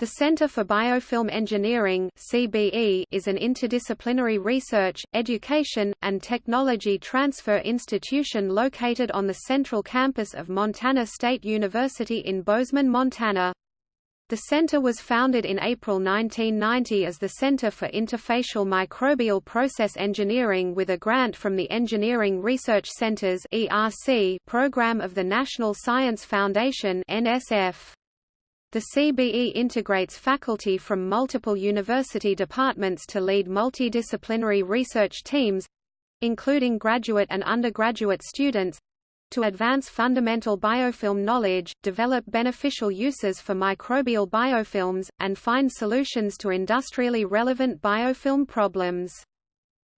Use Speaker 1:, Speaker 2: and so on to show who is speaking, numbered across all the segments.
Speaker 1: The Center for Biofilm Engineering (CBE) is an interdisciplinary research, education, and technology transfer institution located on the central campus of Montana State University in Bozeman, Montana. The center was founded in April 1990 as the Center for Interfacial Microbial Process Engineering with a grant from the Engineering Research Centers (ERC) program of the National Science Foundation (NSF). The CBE integrates faculty from multiple university departments to lead multidisciplinary research teams—including graduate and undergraduate students, to advance fundamental biofilm knowledge, develop beneficial uses for microbial biofilms, and find solutions to industrially relevant biofilm problems.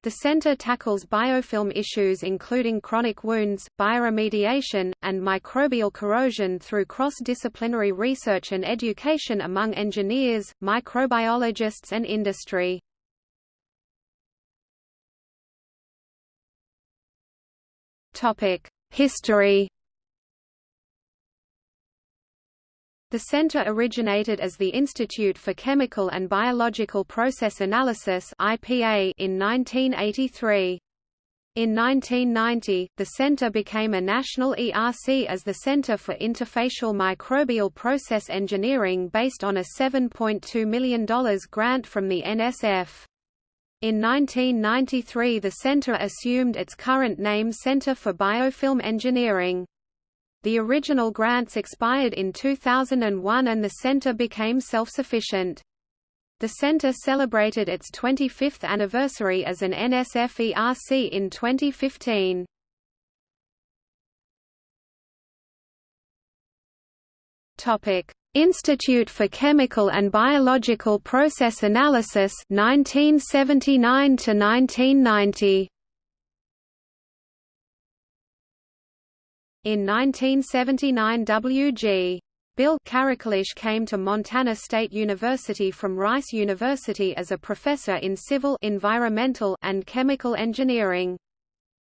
Speaker 1: The center tackles biofilm issues including chronic wounds, bioremediation, and microbial corrosion through cross-disciplinary research and education among engineers, microbiologists and industry. History The center originated as the Institute for Chemical and Biological Process Analysis (IPA) in 1983. In 1990, the center became a national ERC as the Center for Interfacial Microbial Process Engineering based on a $7.2 million grant from the NSF. In 1993 the center assumed its current name Center for Biofilm Engineering. The original grants expired in 2001 and the center became self-sufficient. The center celebrated its 25th anniversary as an NSF ERC in 2015. Topic: Institute for Chemical and Biological Process Analysis 1979 to 1990. In 1979 W.G. Bill Characklis came to Montana State University from Rice University as a professor in civil environmental and chemical engineering.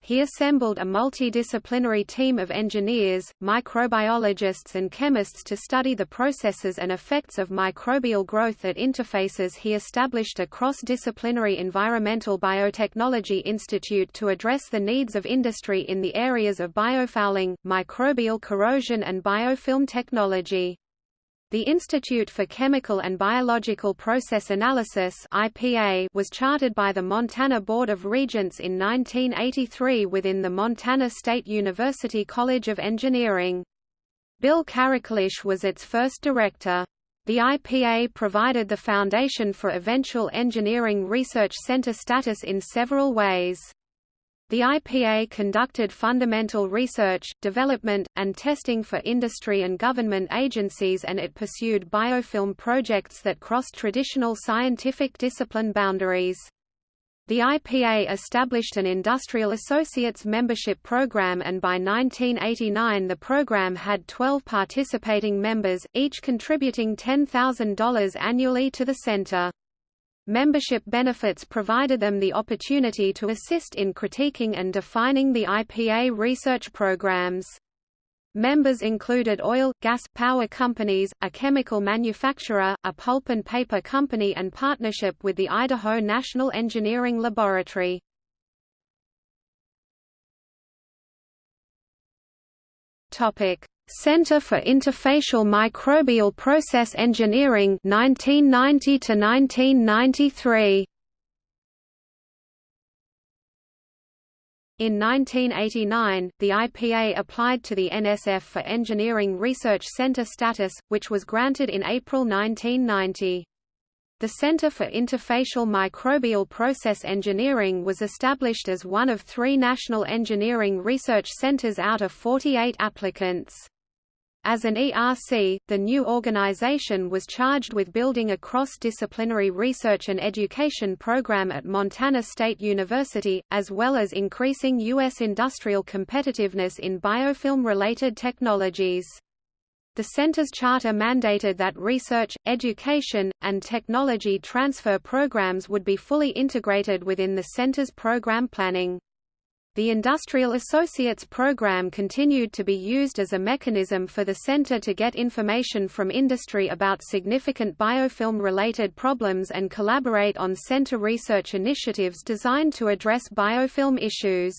Speaker 1: He assembled a multidisciplinary team of engineers, microbiologists and chemists to study the processes and effects of microbial growth at interfaces he established a cross-disciplinary environmental biotechnology institute to address the needs of industry in the areas of biofouling, microbial corrosion and biofilm technology. The Institute for Chemical and Biological Process Analysis IPA was chartered by the Montana Board of Regents in 1983 within the Montana State University College of Engineering. Bill Characklis was its first director. The IPA provided the foundation for eventual engineering research center status in several ways. The IPA conducted fundamental research, development, and testing for industry and government agencies and it pursued biofilm projects that crossed traditional scientific discipline boundaries. The IPA established an Industrial Associates membership program and by 1989 the program had 12 participating members, each contributing $10,000 annually to the center. Membership benefits provided them the opportunity to assist in critiquing and defining the IPA research programs. Members included oil, gas, power companies, a chemical manufacturer, a pulp and paper company and partnership with the Idaho National Engineering Laboratory. Topic: Center for Interfacial Microbial Process Engineering 1990 to 1993 In 1989, the IPA applied to the NSF for Engineering Research Center status, which was granted in April 1990. The Center for Interfacial Microbial Process Engineering was established as one of three national engineering research centers out of 48 applicants. As an ERC, the new organization was charged with building a cross-disciplinary research and education program at Montana State University, as well as increasing U.S. industrial competitiveness in biofilm-related technologies. The center's charter mandated that research, education, and technology transfer programs would be fully integrated within the center's program planning. The Industrial Associates program continued to be used as a mechanism for the center to get information from industry about significant biofilm-related problems and collaborate on center research initiatives designed to address biofilm issues.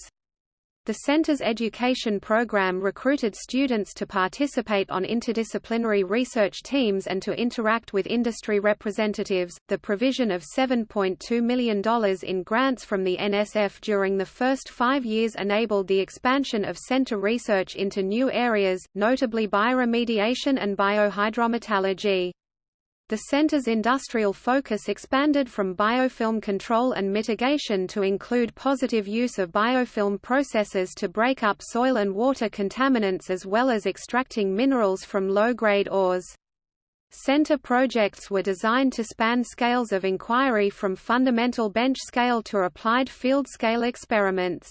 Speaker 1: The center's education program recruited students to participate on interdisciplinary research teams and to interact with industry representatives. The provision of $7.2 million in grants from the NSF during the first five years enabled the expansion of center research into new areas, notably bioremediation and biohydrometallurgy. The center's industrial focus expanded from biofilm control and mitigation to include positive use of biofilm processes to break up soil and water contaminants as well as extracting minerals from low-grade ores. Center projects were designed to span scales of inquiry from fundamental bench scale to applied field scale experiments.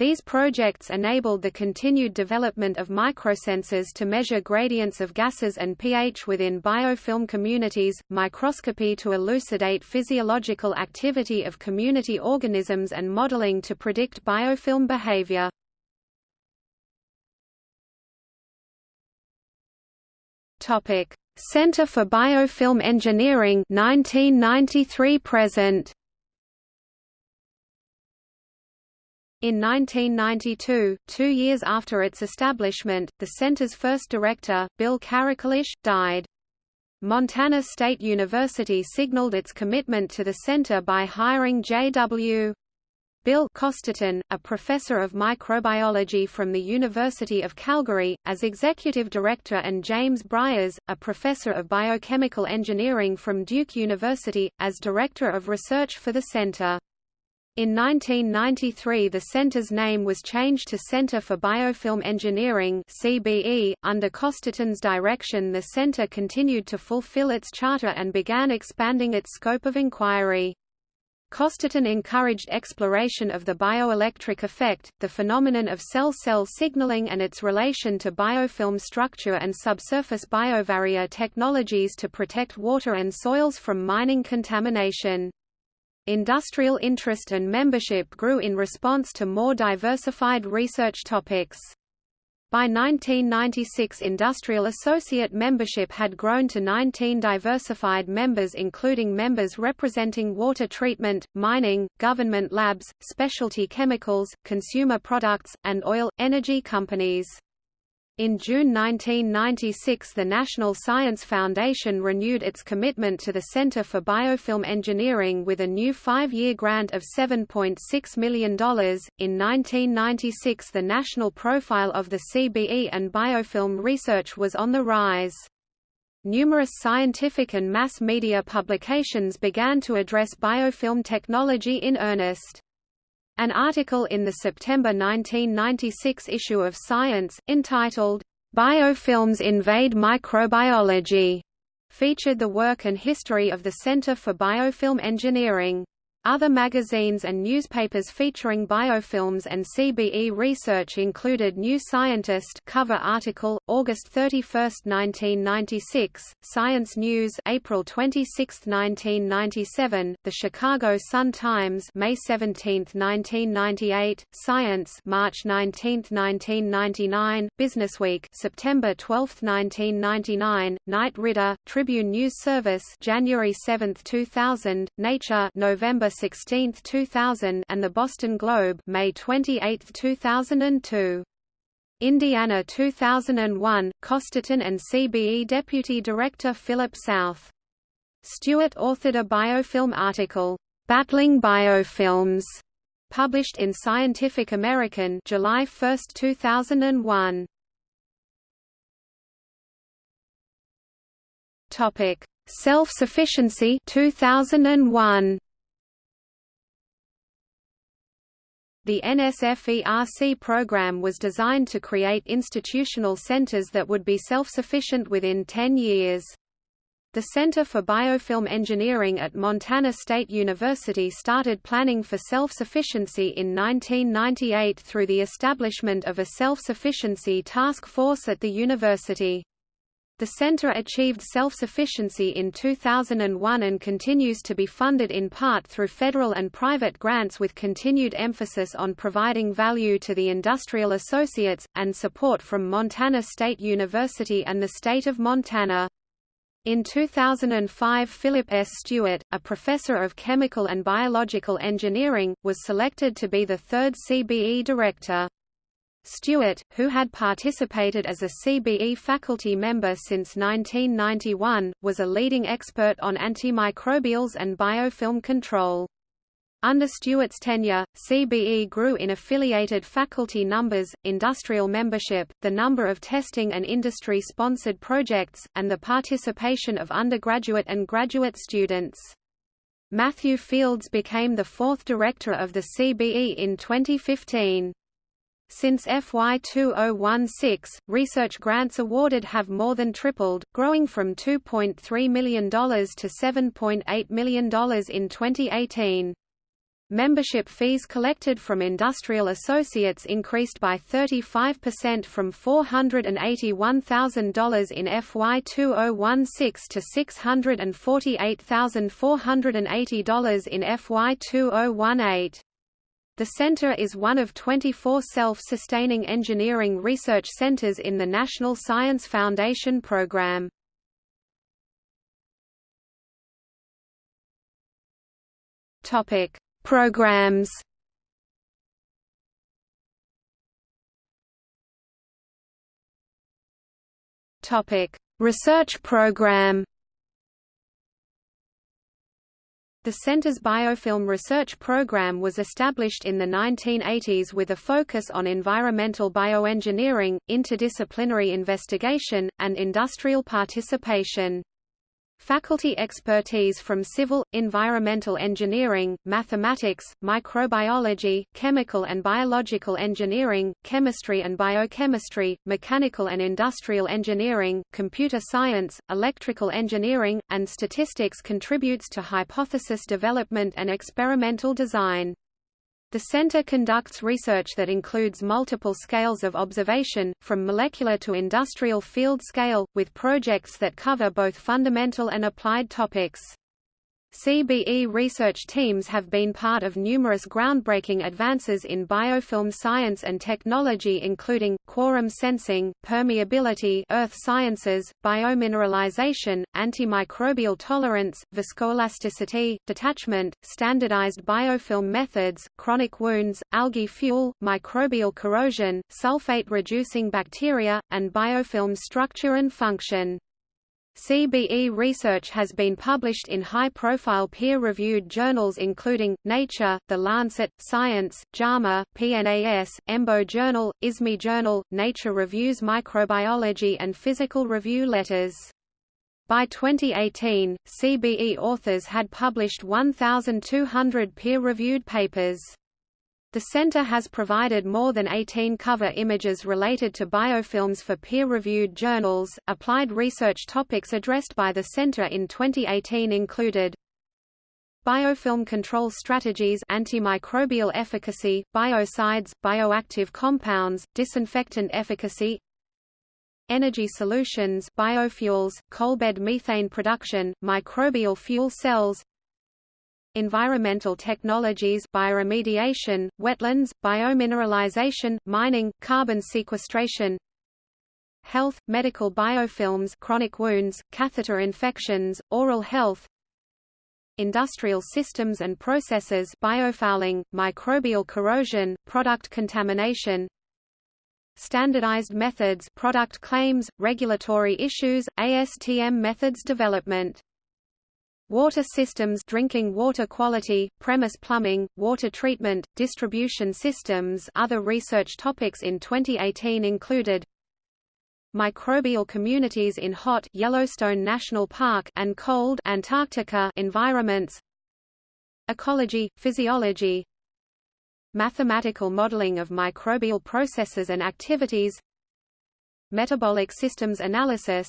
Speaker 1: These projects enabled the continued development of microsensors to measure gradients of gases and pH within biofilm communities, microscopy to elucidate physiological activity of community organisms and modeling to predict biofilm behavior. Center for Biofilm Engineering 1993 present In 1992, two years after its establishment, the center's first director, Bill Characklis, died. Montana State University signaled its commitment to the center by hiring J.W. Bill Costerton, a professor of microbiology from the University of Calgary, as executive director and James Bryers, a professor of biochemical engineering from Duke University, as director of research for the center. In 1993 the center's name was changed to Center for Biofilm Engineering CBE. .Under Costerton's direction the center continued to fulfill its charter and began expanding its scope of inquiry. Costerton encouraged exploration of the bioelectric effect, the phenomenon of cell-cell signaling and its relation to biofilm structure and subsurface biobarrier technologies to protect water and soils from mining contamination. Industrial interest and membership grew in response to more diversified research topics. By 1996 industrial associate membership had grown to 19 diversified members including members representing water treatment, mining, government labs, specialty chemicals, consumer products, and oil, energy companies. In June 1996 the National Science Foundation renewed its commitment to the Center for Biofilm Engineering with a new five-year grant of $7.6 million. In 1996 the national profile of the CBE and biofilm research was on the rise. Numerous scientific and mass media publications began to address biofilm technology in earnest. An article in the September 1996 issue of Science, entitled, Biofilms Invade Microbiology, featured the work and history of the Center for Biofilm Engineering. Other magazines and newspapers featuring biofilms and CBE research included New Scientist cover article, August 31, 1996, Science News April 26, 1997, The Chicago Sun-Times May 17, 1998, Science March 19, 1999, Businessweek September 12, 1999, Knight Ridder, Tribune News Service January 7, 2000, Nature November 16, 2000 and the Boston Globe May 28, 2002. Indiana 2001, Costerton and CBE Deputy Director Philip South. Stewart authored a biofilm article, "'Battling Biofilms' published in Scientific American July 1, 2001. Topic: Self-sufficiency 2001. The NSF-ERC program was designed to create institutional centers that would be self-sufficient within 10 years. The Center for Biofilm Engineering at Montana State University started planning for self-sufficiency in 1998 through the establishment of a self-sufficiency task force at the university. The center achieved self-sufficiency in 2001 and continues to be funded in part through federal and private grants with continued emphasis on providing value to the industrial associates, and support from Montana State University and the state of Montana. In 2005 Philip S. Stewart, a professor of chemical and biological engineering, was selected to be the third CBE director. Stewart, who had participated as a CBE faculty member since 1991, was a leading expert on antimicrobials and biofilm control. Under Stewart's tenure, CBE grew in affiliated faculty numbers, industrial membership, the number of testing and industry-sponsored projects, and the participation of undergraduate and graduate students. Matthew Fields became the fourth director of the CBE in 2015. Since FY 2016, research grants awarded have more than tripled, growing from $2.3 million to $7.8 million in 2018. Membership fees collected from industrial associates increased by 35% from $481,000 in FY 2016 to $648,480 in FY 2018. The center is one of 24 self-sustaining engineering research centers in the National Science Foundation program. Topic: Programs. Topic: Research program. The Center's biofilm research program was established in the 1980s with a focus on environmental bioengineering, interdisciplinary investigation, and industrial participation. Faculty expertise from civil, environmental engineering, mathematics, microbiology, chemical and biological engineering, chemistry and biochemistry, mechanical and industrial engineering, computer science, electrical engineering, and statistics contributes to hypothesis development and experimental design. The center conducts research that includes multiple scales of observation, from molecular to industrial field scale, with projects that cover both fundamental and applied topics. CBE research teams have been part of numerous groundbreaking advances in biofilm science and technology including, quorum sensing, permeability earth sciences, biomineralization, antimicrobial tolerance, viscoelasticity, detachment, standardized biofilm methods, chronic wounds, algae fuel, microbial corrosion, sulfate-reducing bacteria, and biofilm structure and function. CBE research has been published in high-profile peer-reviewed journals including, Nature, The Lancet, Science, JAMA, PNAS, EMBO Journal, ISME Journal, Nature Reviews Microbiology and Physical Review Letters. By 2018, CBE authors had published 1,200 peer-reviewed papers. The center has provided more than 18 cover images related to biofilms for peer-reviewed journals. Applied research topics addressed by the center in 2018 included Biofilm control strategies antimicrobial efficacy, biocides, bioactive compounds, disinfectant efficacy Energy solutions biofuels, coalbed methane production, microbial fuel cells environmental technologies bioremediation, wetlands, biomineralization, mining, carbon sequestration health, medical biofilms chronic wounds, catheter infections, oral health industrial systems and processes biofouling, microbial corrosion, product contamination standardized methods product claims, regulatory issues, ASTM methods development Water systems drinking water quality, premise plumbing, water treatment, distribution systems Other research topics in 2018 included Microbial communities in hot Yellowstone National Park and cold Antarctica environments Ecology, physiology Mathematical modeling of microbial processes and activities Metabolic systems analysis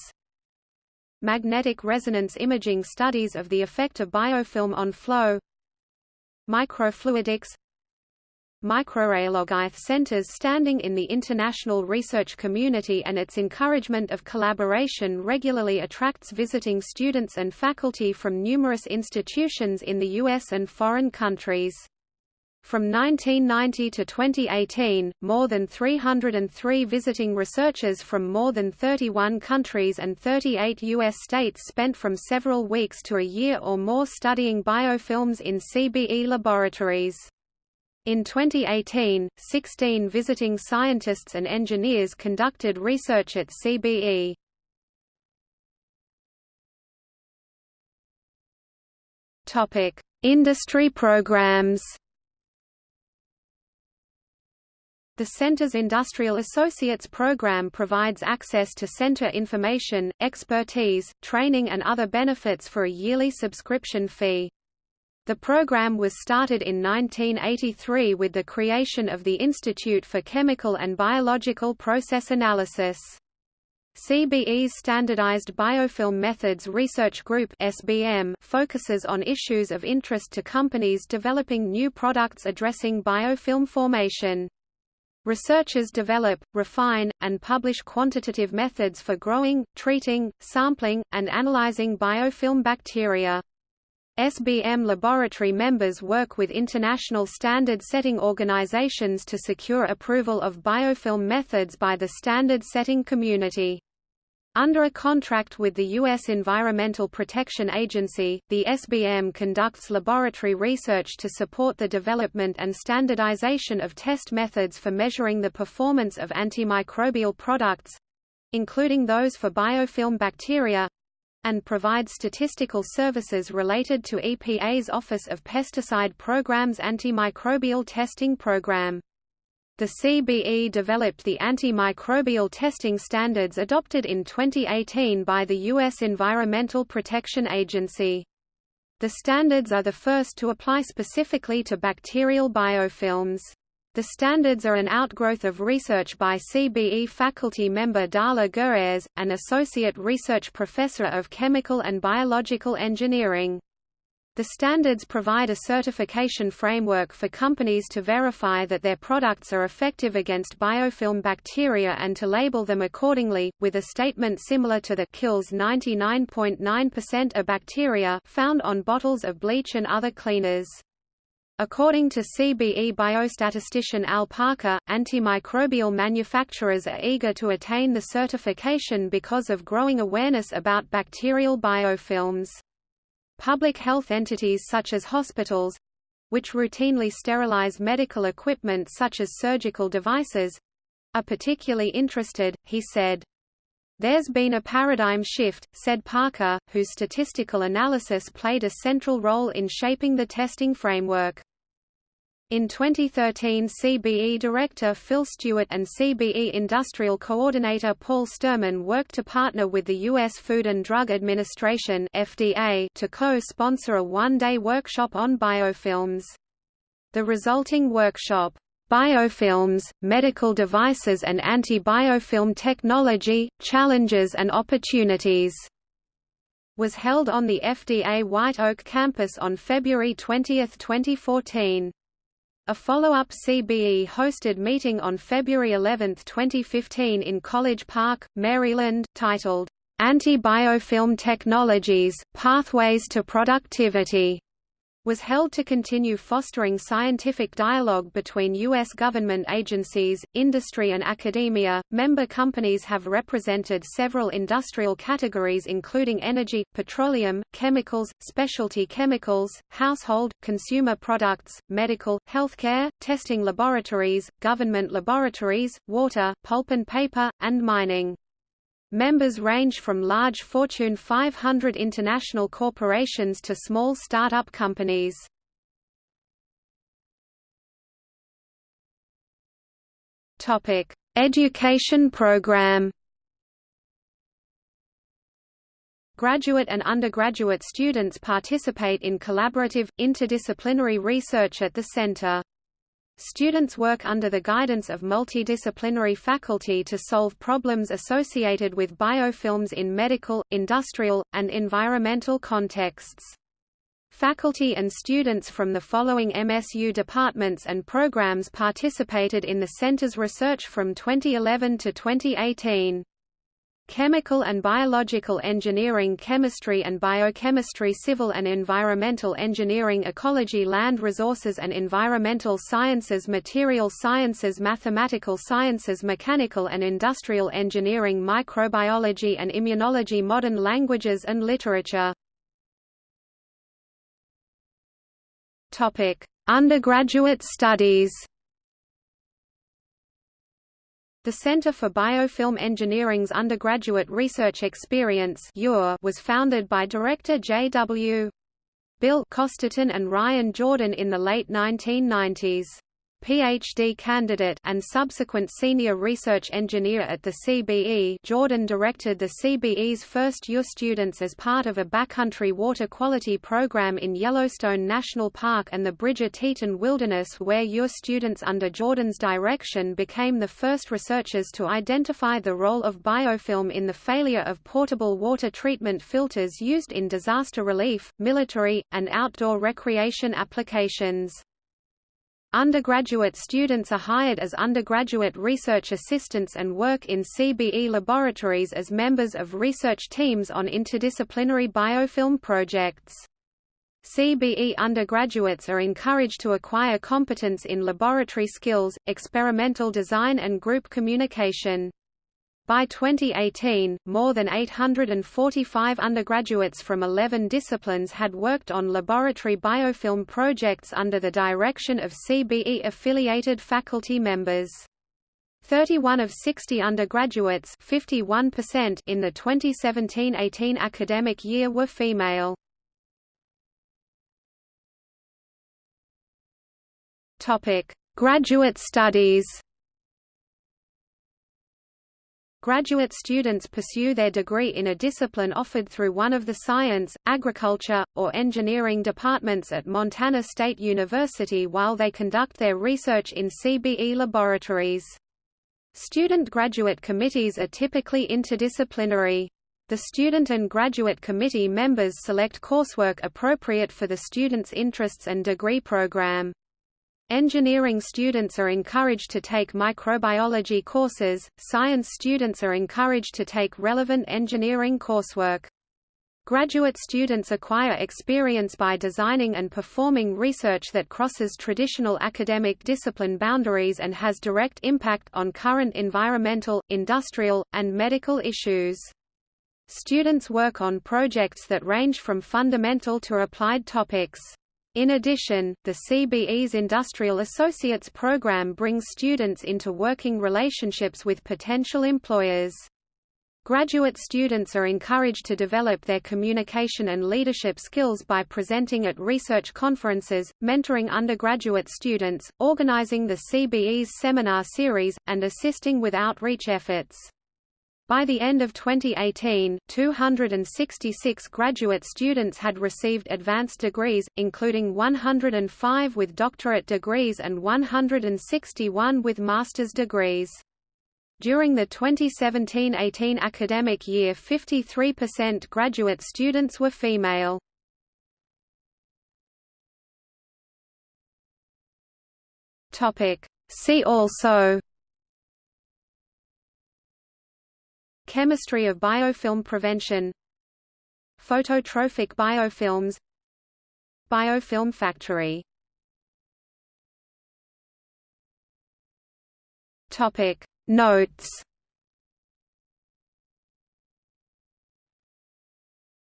Speaker 1: magnetic resonance imaging studies of the effect of biofilm on flow microfluidics microrheologite centers standing in the international research community and its encouragement of collaboration regularly attracts visiting students and faculty from numerous institutions in the US and foreign countries. From 1990 to 2018, more than 303 visiting researchers from more than 31 countries and 38 U.S. states spent from several weeks to a year or more studying biofilms in CBE laboratories. In 2018, 16 visiting scientists and engineers conducted research at CBE. Industry programs The Center's Industrial Associates program provides access to center information, expertise, training and other benefits for a yearly subscription fee. The program was started in 1983 with the creation of the Institute for Chemical and Biological Process Analysis. CBE's Standardized Biofilm Methods Research Group (SBM) focuses on issues of interest to companies developing new products addressing biofilm formation. Researchers develop, refine, and publish quantitative methods for growing, treating, sampling, and analyzing biofilm bacteria. SBM laboratory members work with international standard-setting organizations to secure approval of biofilm methods by the standard-setting community. Under a contract with the U.S. Environmental Protection Agency, the SBM conducts laboratory research to support the development and standardization of test methods for measuring the performance of antimicrobial products—including those for biofilm bacteria, and provides statistical services related to EPA's Office of Pesticide Programs antimicrobial testing program. The CBE developed the antimicrobial testing standards adopted in 2018 by the U.S. Environmental Protection Agency. The standards are the first to apply specifically to bacterial biofilms. The standards are an outgrowth of research by CBE faculty member Darla Goeres, an associate research professor of chemical and biological engineering. The standards provide a certification framework for companies to verify that their products are effective against biofilm bacteria and to label them accordingly, with a statement similar to the kills 99.9% of bacteria found on bottles of bleach and other cleaners. According to CBE biostatistician Al Parker, antimicrobial manufacturers are eager to attain the certification because of growing awareness about bacterial biofilms. Public health entities such as hospitals which routinely sterilize medical equipment such as surgical devices are particularly interested, he said. There's been a paradigm shift, said Parker, whose statistical analysis played a central role in shaping the testing framework. In 2013 CBE Director Phil Stewart and CBE Industrial Coordinator Paul Sturman worked to partner with the U.S. Food and Drug Administration FDA to co-sponsor a one-day workshop on biofilms. The resulting workshop, Biofilms, Medical Devices and Anti-Biofilm Technology, Challenges and Opportunities, was held on the FDA White Oak campus on February 20, 2014. A follow-up CBE-hosted meeting on February 11, 2015 in College Park, Maryland, titled, Anti-Biofilm Technologies, Pathways to Productivity was held to continue fostering scientific dialogue between U.S. government agencies, industry and academia. Member companies have represented several industrial categories including energy, petroleum, chemicals, specialty chemicals, household, consumer products, medical, healthcare, testing laboratories, government laboratories, water, pulp and paper, and mining. Members range from large Fortune 500 international corporations to small startup companies. Topic: Education program. Graduate and undergraduate students participate in collaborative, interdisciplinary research at the center. Students work under the guidance of multidisciplinary faculty to solve problems associated with biofilms in medical, industrial, and environmental contexts. Faculty and students from the following MSU departments and programs participated in the center's research from 2011 to 2018. Chemical and Biological Engineering Chemistry and Biochemistry Civil and Environmental Engineering Ecology Land Resources and Environmental Sciences Material Sciences Mathematical Sciences Mechanical and Industrial Engineering Microbiology and Immunology Modern Languages and Literature. Undergraduate studies the Center for Biofilm Engineering's undergraduate research experience was founded by director J.W. Bill Costerton and Ryan Jordan in the late 1990s. PhD candidate and subsequent senior research engineer at the CBE Jordan directed the CBE's first UR students as part of a backcountry water quality program in Yellowstone National Park and the Bridger Teton Wilderness where UR students under Jordan's direction became the first researchers to identify the role of biofilm in the failure of portable water treatment filters used in disaster relief, military, and outdoor recreation applications. Undergraduate students are hired as undergraduate research assistants and work in CBE laboratories as members of research teams on interdisciplinary biofilm projects. CBE undergraduates are encouraged to acquire competence in laboratory skills, experimental design and group communication. By 2018, more than 845 undergraduates from 11 disciplines had worked on laboratory biofilm projects under the direction of CBE-affiliated faculty members. 31 of 60 undergraduates 51% in the 2017-18 academic year were female. Graduate studies Graduate students pursue their degree in a discipline offered through one of the science, agriculture, or engineering departments at Montana State University while they conduct their research in CBE laboratories. Student graduate committees are typically interdisciplinary. The student and graduate committee members select coursework appropriate for the student's interests and degree program. Engineering students are encouraged to take microbiology courses, science students are encouraged to take relevant engineering coursework. Graduate students acquire experience by designing and performing research that crosses traditional academic discipline boundaries and has direct impact on current environmental, industrial, and medical issues. Students work on projects that range from fundamental to applied topics. In addition, the CBE's Industrial Associates program brings students into working relationships with potential employers. Graduate students are encouraged to develop their communication and leadership skills by presenting at research conferences, mentoring undergraduate students, organizing the CBE's seminar series, and assisting with outreach efforts. By the end of 2018, 266 graduate students had received advanced degrees, including 105 with doctorate degrees and 161 with master's degrees. During the 2017–18 academic year 53% graduate students were female. See also Chemistry of biofilm prevention. Phototrophic biofilms. Biofilm factory. Topic. Notes